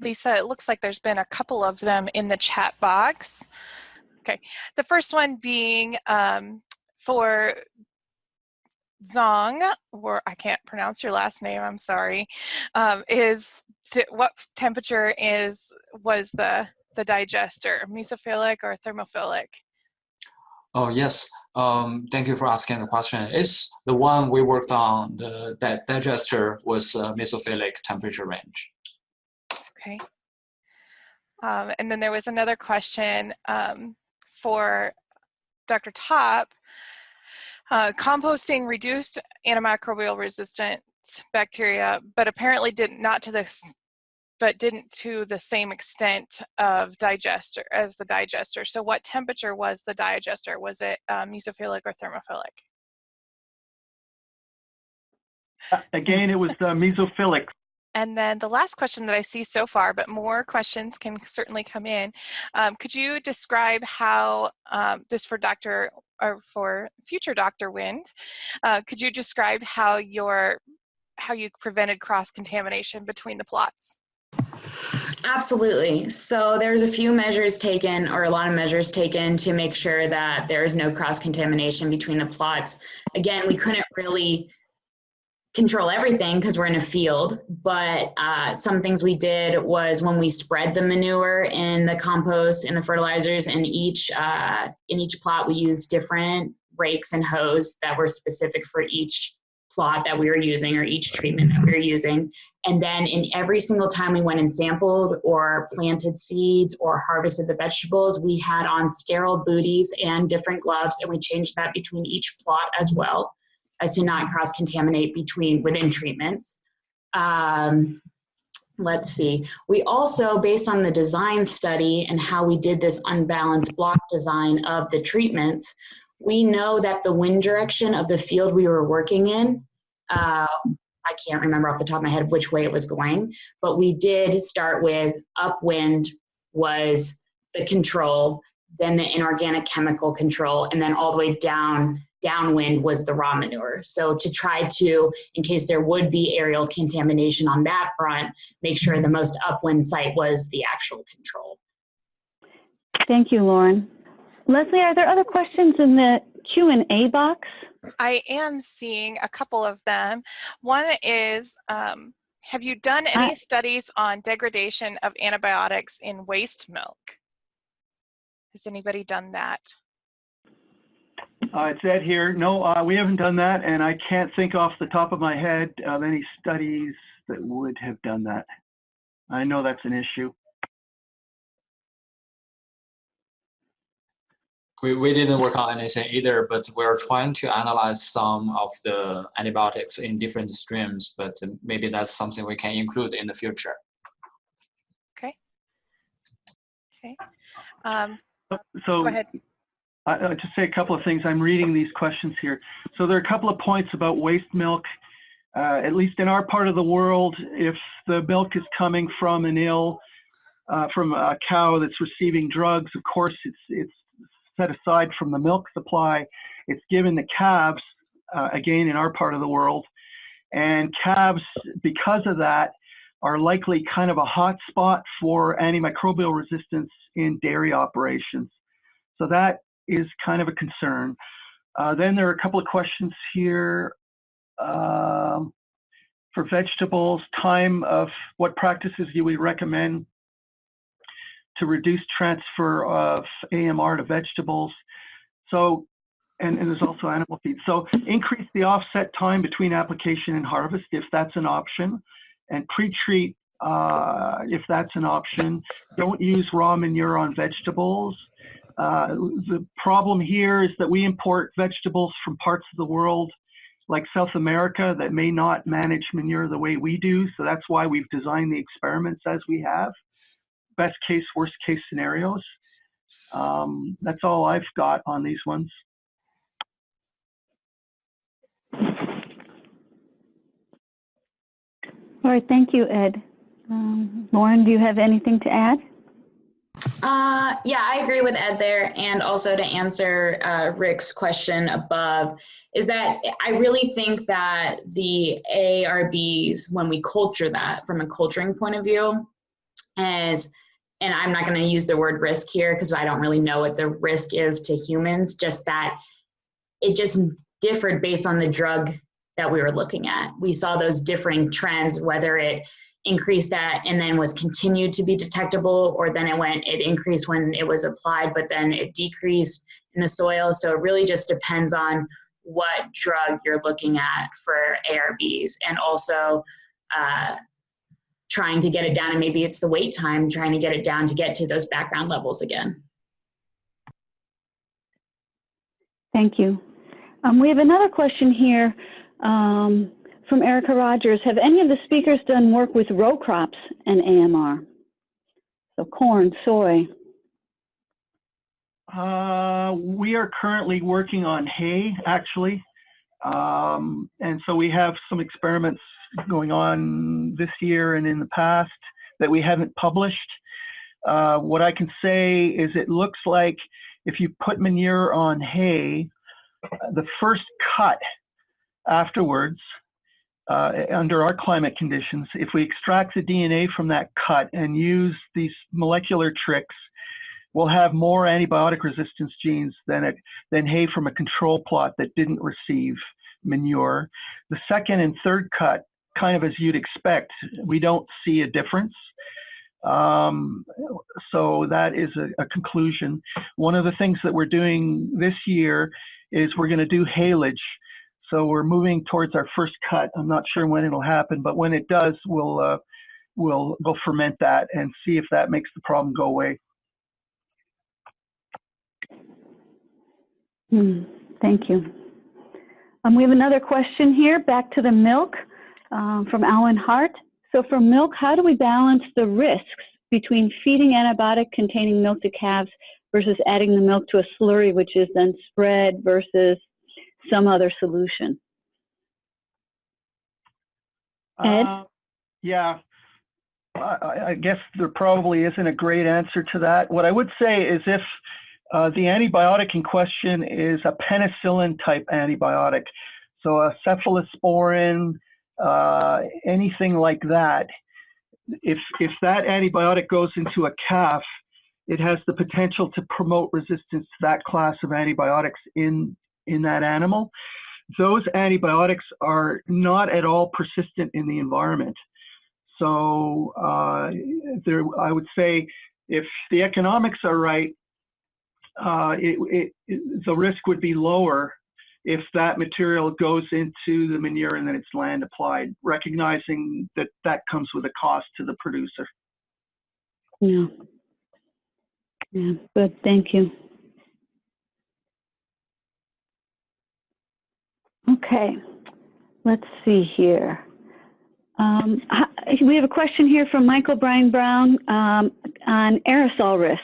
Lisa, it looks like there's been a couple of them in the chat box. Okay, the first one being um, for Zong, or I can't pronounce your last name, I'm sorry, um, is what temperature is was the the digester, mesophilic or thermophilic? Oh, yes. Um, thank you for asking the question. It's the one we worked on, the that digester was uh, mesophilic temperature range. Okay. Um, and then there was another question um, for Dr. Topp. Uh, composting reduced antimicrobial resistant bacteria, but apparently did not to the but didn't to the same extent of digester as the digester. So what temperature was the digester? Was it mesophilic or thermophilic? Uh, again, it was uh, mesophilic. And then the last question that I see so far, but more questions can certainly come in. Um, could you describe how um, this for Dr. or for future Dr. Wind? Uh, could you describe how your how you prevented cross contamination between the plots? Absolutely. So there's a few measures taken or a lot of measures taken to make sure that there is no cross contamination between the plots. Again, we couldn't really control everything because we're in a field, but uh, some things we did was when we spread the manure in the compost and the fertilizers in each, uh, in each plot, we used different rakes and hoes that were specific for each plot that we were using or each treatment that we were using. And then in every single time we went and sampled or planted seeds or harvested the vegetables, we had on sterile booties and different gloves and we changed that between each plot as well as to not cross-contaminate between within treatments. Um, let's see. We also, based on the design study and how we did this unbalanced block design of the treatments, we know that the wind direction of the field we were working in, uh, I can't remember off the top of my head which way it was going, but we did start with upwind was the control, then the inorganic chemical control, and then all the way down downwind was the raw manure. So to try to, in case there would be aerial contamination on that front, make sure the most upwind site was the actual control. Thank you, Lauren. Leslie, are there other questions in the Q&A box? I am seeing a couple of them. One is, um, have you done any studies on degradation of antibiotics in waste milk? Has anybody done that? Uh, it's Ed here. No, uh, we haven't done that, and I can't think off the top of my head of any studies that would have done that. I know that's an issue. We, we didn't work on anything either, but we're trying to analyze some of the antibiotics in different streams, but maybe that's something we can include in the future. Okay. Okay. Um, so go ahead. I, will just say a couple of things. I'm reading these questions here. So there are a couple of points about waste milk. Uh, at least in our part of the world, if the milk is coming from an ill, uh, from a cow that's receiving drugs, of course it's it's set aside from the milk supply. It's given the calves, uh, again, in our part of the world. And calves, because of that, are likely kind of a hot spot for antimicrobial resistance in dairy operations. So that is kind of a concern. Uh, then there are a couple of questions here um, for vegetables, time of what practices do we recommend to reduce transfer of AMR to vegetables. So, and, and there's also animal feed. So increase the offset time between application and harvest if that's an option, and pre-treat uh, if that's an option. Don't use raw manure on vegetables. Uh, the problem here is that we import vegetables from parts of the world like South America that may not manage manure the way we do. So that's why we've designed the experiments as we have best case, worst case scenarios. Um, that's all I've got on these ones. All right, thank you, Ed. Um, Lauren, do you have anything to add? Uh, yeah, I agree with Ed there. And also to answer uh, Rick's question above, is that I really think that the ARBs, when we culture that from a culturing point of view, as and I'm not going to use the word risk here because I don't really know what the risk is to humans, just that it just differed based on the drug that we were looking at. We saw those differing trends, whether it increased that and then was continued to be detectable, or then it went, it increased when it was applied, but then it decreased in the soil. So it really just depends on what drug you're looking at for ARBs and also uh, trying to get it down and maybe it's the wait time trying to get it down to get to those background levels again Thank you. Um, we have another question here um, from Erica Rogers. Have any of the speakers done work with row crops and AMR? So corn, soy. Uh, we are currently working on hay, actually. Um, and so we have some experiments going on this year and in the past that we haven't published. Uh, what I can say is it looks like if you put manure on hay, the first cut afterwards, uh, under our climate conditions, if we extract the DNA from that cut and use these molecular tricks, we'll have more antibiotic resistance genes than, it, than hay from a control plot that didn't receive manure. The second and third cut, kind of as you'd expect, we don't see a difference. Um, so that is a, a, conclusion. One of the things that we're doing this year is we're going to do haylage. So we're moving towards our first cut. I'm not sure when it'll happen, but when it does, we'll uh, we'll go ferment that and see if that makes the problem go away. Hmm, thank you. Um, we have another question here, back to the milk um, from Alan Hart. So for milk, how do we balance the risks between feeding antibiotic containing milk to calves versus adding the milk to a slurry, which is then spread versus some other solution? Ed? Uh, yeah, I, I, guess there probably isn't a great answer to that. What I would say is if uh, the antibiotic in question is a penicillin type antibiotic, so a cephalosporin, uh, anything like that, if, if that antibiotic goes into a calf, it has the potential to promote resistance to that class of antibiotics in, in that animal. Those antibiotics are not at all persistent in the environment. So uh, there, I would say if the economics are right, uh, it, it, the risk would be lower if that material goes into the manure and then it's land applied, recognizing that that comes with a cost to the producer. Yeah. Yeah, good, thank you. Okay, let's see here. Um, we have a question here from Michael Brian Brown um, on aerosol risk.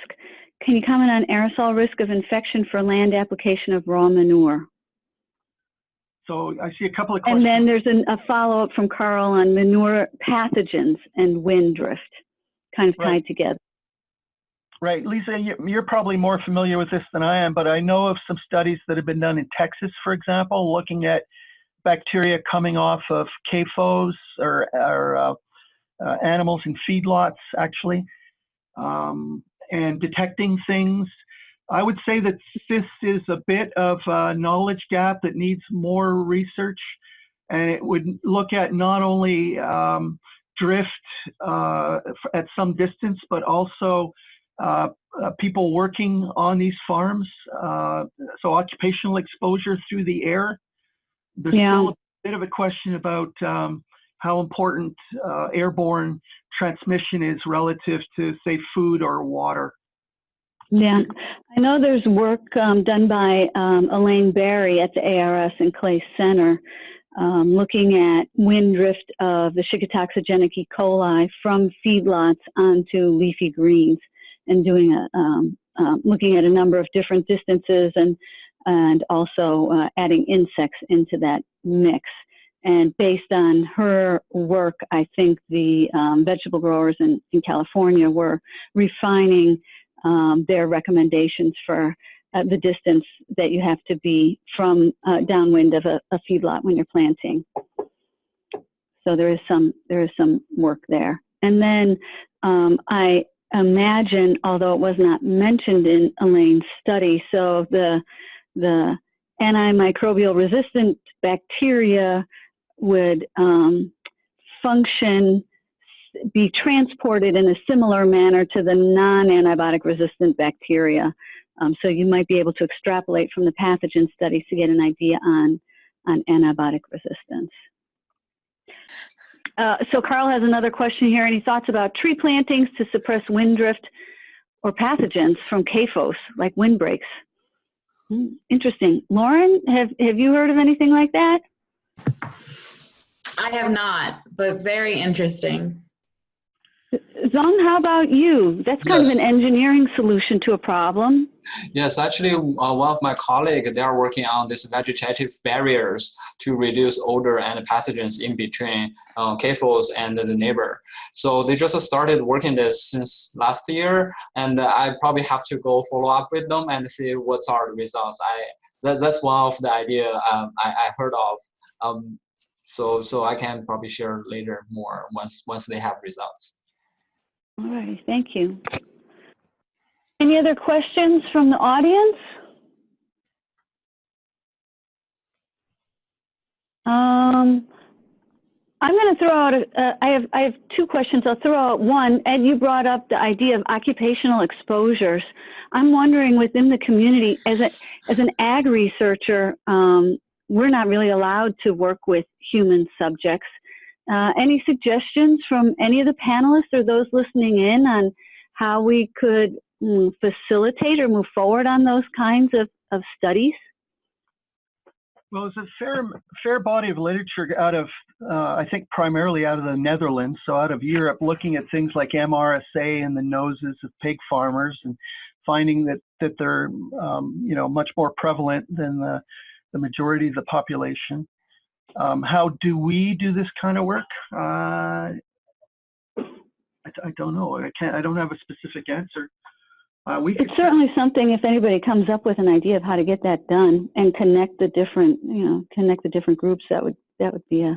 Can you comment on aerosol risk of infection for land application of raw manure? So I see a couple of questions. And then there's an, a follow-up from Carl on manure pathogens and wind drift, kind of tied together. Right, Lisa, you- you're probably more familiar with this than I am, but I know of some studies that have been done in Texas, for example, looking at bacteria coming off of CAFOs or, or uh, uh, animals in feedlots, actually, um, and detecting things. I would say that this is a bit of a knowledge gap that needs more research, and it would look at not only um, drift uh, at some distance, but also uh, uh, people working on these farms. Uh, so occupational exposure through the air. There's Yeah. still a bit of a question about um, how important uh, airborne transmission is relative to, say, food or water. Yeah, I know there's work um, done by um, Elaine Berry at the ARS and Clay Center um, looking at wind drift of the Shiga toxigenic E. coli from feedlots onto leafy greens and doing a, um, um, looking at a number of different distances and, and also uh, adding insects into that mix. And based on her work, I think the um, vegetable growers in, in California were refining um, their recommendations for uh, the distance that you have to be from uh, downwind of a, a feedlot when you're planting. So there is some there is some work there. And then um, I imagine, although it was not mentioned in Elaine's study, so the the antimicrobial resistant bacteria would um, function, be transported in a similar manner to the non-antibiotic resistant bacteria. Um, so you might be able to extrapolate from the pathogen studies to get an idea on, on antibiotic resistance. Uh, so Carl has another question here. Any thoughts about tree plantings to suppress wind drift or pathogens from CAFOs, like windbreaks? Hmm, interesting. Lauren, have, have you heard of anything like that? I have not, but very interesting. Zong, how about you? That's kind Yes. of an engineering solution to a problem. Yes, actually, uh, one of my colleagues, they are working on these vegetative barriers to reduce odor and pathogens in between uh, CAFOs and the neighbor. So they just started working this since last year, and I probably have to go follow up with them and see what what's our results. I that, that's one of the idea um, I, I heard of. Um, so so I can probably share later more once once they have results. All right, thank you. Any other questions from the audience? Um, I'm going to throw out, a, uh, I, have, I have two questions. I'll throw out one. Ed, you brought up the idea of occupational exposures. I'm wondering within the community, as, a, as an ag researcher, um, we're not really allowed to work with human subjects. Uh, any suggestions from any of the panelists or those listening in on how we could mm, facilitate or move forward on those kinds of, of studies? Well, there's a fair fair body of literature out of, uh, I think, primarily out of the Netherlands, so out of Europe, looking at things like MRSA in the noses of pig farmers and finding that that they're, um, you know, much more prevalent than the the majority of the population. Um, how do we do this kind of work? Uh, I, I don't know. I can't. I don't have a specific answer. Uh, we It's certainly something if anybody comes up with an idea of how to get that done and connect the different, you know, connect the different groups, that would, that would be a,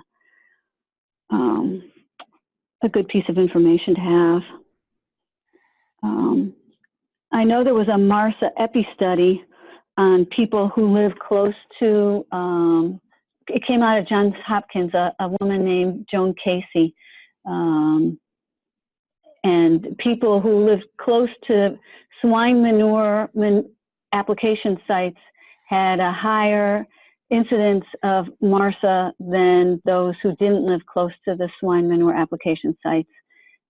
um, a good piece of information to have. Um, I know there was a MRSA EPI study on people who live close to, um, it came out of Johns Hopkins, a, a woman named Joan Casey. Um, and people who live close to swine manure man, application sites had a higher incidence of MRSA than those who didn't live close to the swine manure application sites.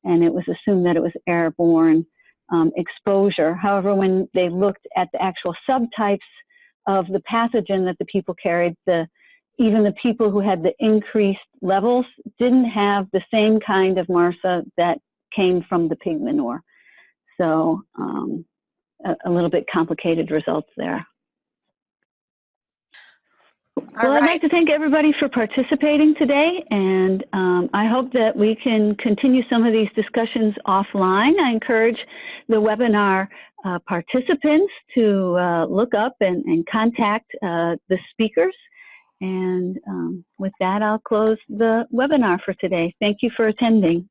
And it was assumed that it was airborne um, exposure. However, when they looked at the actual subtypes of the pathogen that the people carried, the even the people who had the increased levels didn't have the same kind of MRSA that came from the pig manure. So um, a, a, little bit complicated results there. All well, right. I'd like to thank everybody for participating today, and um, I hope that we can continue some of these discussions offline. I encourage the webinar uh, participants to uh, look up and, and contact uh, the speakers. And um, with that, I'll close the webinar for today. Thank you for attending.